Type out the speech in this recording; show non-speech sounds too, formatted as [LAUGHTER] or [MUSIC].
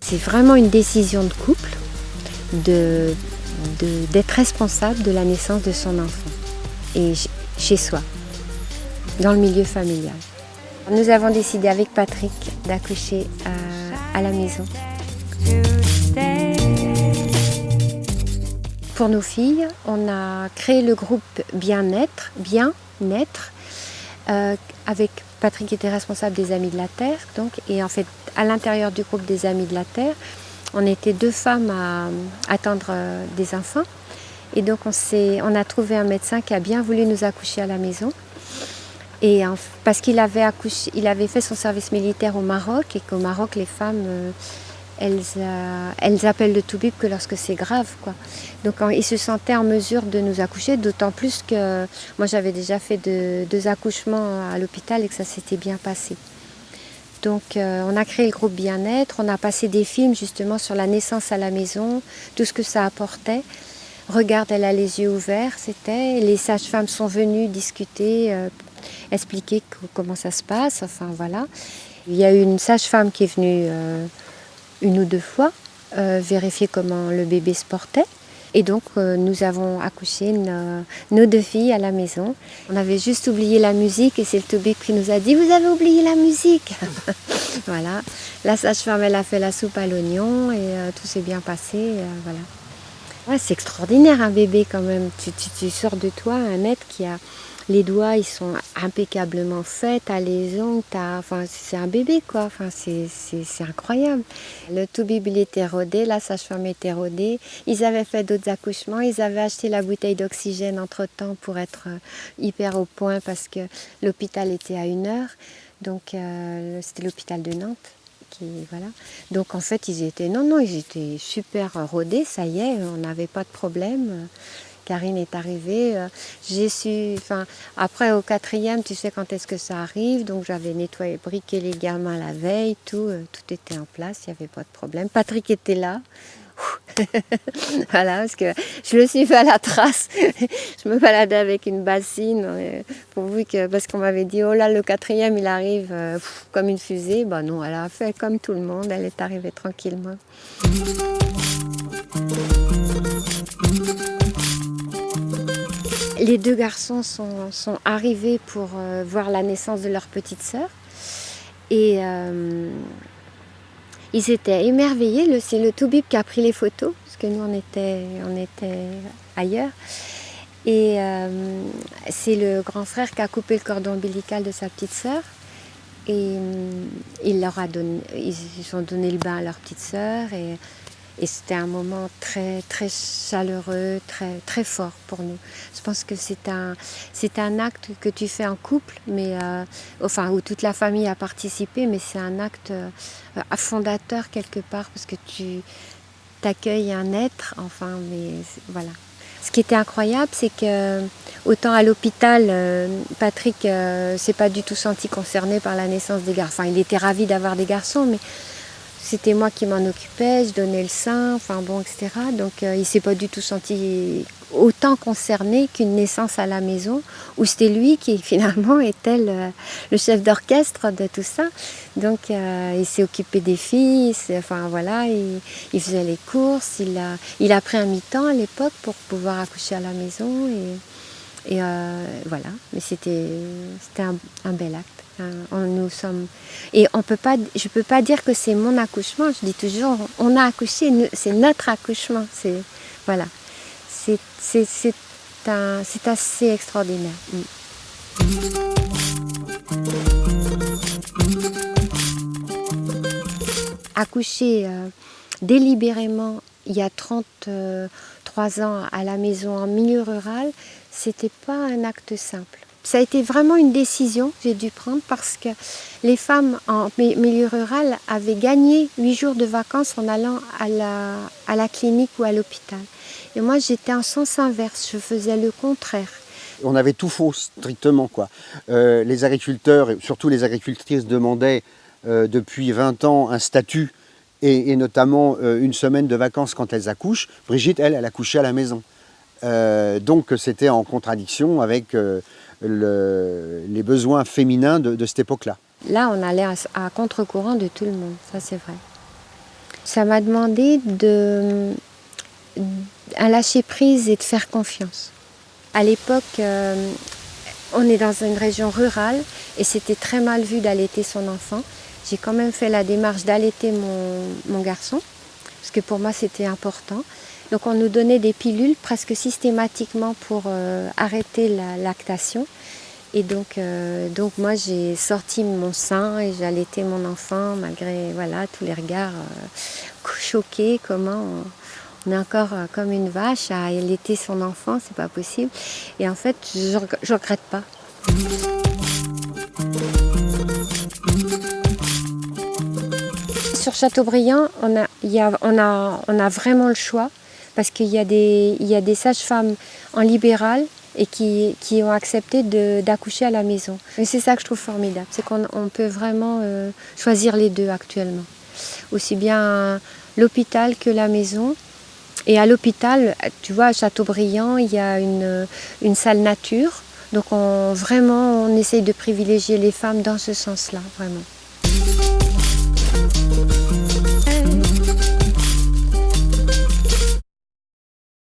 C'est vraiment une décision de couple d'être de, responsable de la naissance de son enfant et chez soi, dans le milieu familial. Nous avons décidé avec Patrick d'accoucher à, à la maison. Pour nos filles, on a créé le groupe Bien-être, Bien-être, euh, avec Patrick qui était responsable des Amis de la Terre, donc, et en fait, à l'intérieur du groupe des Amis de la Terre, on était deux femmes à attendre euh, des enfants. Et donc, on, on a trouvé un médecin qui a bien voulu nous accoucher à la maison. Et parce qu'il avait, avait fait son service militaire au Maroc et qu'au Maroc, les femmes, euh, elles, appellent le toubib que lorsque c'est grave. Quoi. Donc il se sentait en mesure de nous accoucher, d'autant plus que moi j'avais déjà fait deux accouchements à l'hôpital et que ça s'était bien passé. Donc euh, on a créé le groupe Bien-être, on a passé des films justement sur la naissance à la maison, tout ce que ça apportait. Regarde, elle a les yeux ouverts, c'était. Les sages-femmes sont venues discuter, euh, expliquer comment ça se passe, enfin voilà. Il y a eu une sage-femme qui est venue une ou deux fois vérifier comment le bébé se portait. Et donc, euh, nous avons accouché nos, deux filles à la maison. On avait juste oublié la musique et c'est le Toubib qui nous a dit « Vous avez oublié la musique [LAUGHS] !» Voilà. La sage-femme, elle a fait la soupe à l'oignon et euh, tout s'est bien passé. Euh, voilà. C'est extraordinaire un bébé quand même. Tu, tu, sors de toi un être qui a les doigts, ils sont impeccablement faits, t'as les ongles, enfin, c'est un bébé quoi, enfin, c'est incroyable. Le tout il était rodé, la sage-femme était rodée, ils avaient fait d'autres accouchements, ils avaient acheté la bouteille d'oxygène entre-temps pour être euh, hyper au point parce que l'hôpital était à une heure, donc euh, c'était l'hôpital de Nantes. Voilà. Donc en fait, ils étaient, non, non, ils étaient super rodés, ça y est, on n'avait pas de problème. Karine est arrivée. Euh, j'ai su, enfin, après au quatrième, tu sais quand est-ce que ça arrive, donc j'avais nettoyé, briqué les gamins la veille, tout, euh, tout était en place, il n'y avait pas de problème. Patrick était là. [LAUGHS] voilà, parce que je le suivais à la trace. [LAUGHS] je me baladais avec une bassine, euh, pourvu que, parce qu'on m'avait dit, oh là, le quatrième, il arrive comme une fusée. Ben non, elle a fait comme tout le monde, elle est arrivée tranquillement. Les deux garçons sont, arrivés pour euh, voir la naissance de leur petite sœur. Et euh, ils étaient émerveillés. C'est le Toubib qui a pris les photos, parce que nous, on était, ailleurs. Et euh, c'est le grand frère qui a coupé le cordon ombilical de sa petite sœur. Et leur a donné, ils ont donné le bain à leur petite sœur. Et c'était un moment très, très chaleureux, très, très fort pour nous. Je pense que c'est un, c'est un acte que tu fais en couple, mais, euh, enfin, où toute la famille a participé, mais c'est un acte euh, fondateur quelque part, parce que tu t'accueilles un être, enfin, mais voilà. Ce qui était incroyable, c'est que autant à l'hôpital, euh, Patrick s'est pas du tout senti concerné par la naissance des garçons. Enfin, il était ravi d'avoir des garçons, mais c'était moi qui m'en occupais, je donnais le sein, enfin bon, etc. Donc euh, il s'est pas du tout senti autant concerné qu'une naissance à la maison, où c'était lui qui [LAUGHS] finalement était le, chef d'orchestre de tout ça. Donc euh, il s'est occupé des filles, enfin voilà, il, faisait les courses, il a, pris un mi-temps à l'époque pour pouvoir accoucher à la maison. Et euh, voilà, mais c'était un, bel acte. Euh, sommes... Et on je ne peux pas dire que c'est mon accouchement, je dis toujours, on a accouché, c'est notre accouchement. C'est voilà, c'est assez extraordinaire. Mm. Accoucher euh, délibérément il y a 33 ans à la maison en milieu rural, c'était pas un acte simple. Ça a été vraiment une décision que j'ai dû prendre parce que les femmes en milieu rural avaient gagné huit jours de vacances en allant à la, à la clinique ou à l'hôpital. Et moi, j'étais en sens inverse, je faisais le contraire. On avait tout faux, strictement. quoi. Euh, les agriculteurs, surtout les agricultrices, demandaient euh, depuis 20 ans un statut et, notamment euh, une semaine de vacances quand elles accouchent. Brigitte, elle, elle accouchait à la maison. Euh, donc c'était en contradiction avec euh, les besoins féminins de, cette époque-là. Là, on allait à, contre-courant de tout le monde, ça c'est vrai. Ça m'a demandé de, lâcher prise et de faire confiance. À l'époque, on est dans une région rurale et c'était très mal vu d'allaiter son enfant. J'ai quand même fait la démarche d'allaiter mon, garçon, parce que pour moi c'était important. Donc on nous donnait des pilules presque systématiquement pour euh, arrêter la lactation. Et donc, euh, donc moi j'ai sorti mon sein et j'allaitais mon enfant malgré voilà, tous les regards euh, choqués, comment on, est encore comme une vache à allaiter son enfant, c'est pas possible. Et en fait je ne regrette pas. Sur Châteaubriand, on a, on, a, on a vraiment le choix parce qu'il y a des, des sages-femmes en libéral et qui, ont accepté d'accoucher à la maison. Et c'est ça que je trouve formidable, c'est qu'on peut vraiment euh, choisir les deux actuellement. Aussi bien l'hôpital que la maison. Et à l'hôpital, tu vois, à Châteaubriand, il y a une, une salle nature donc on, vraiment, on essaye de privilégier les femmes dans ce sens-là, vraiment.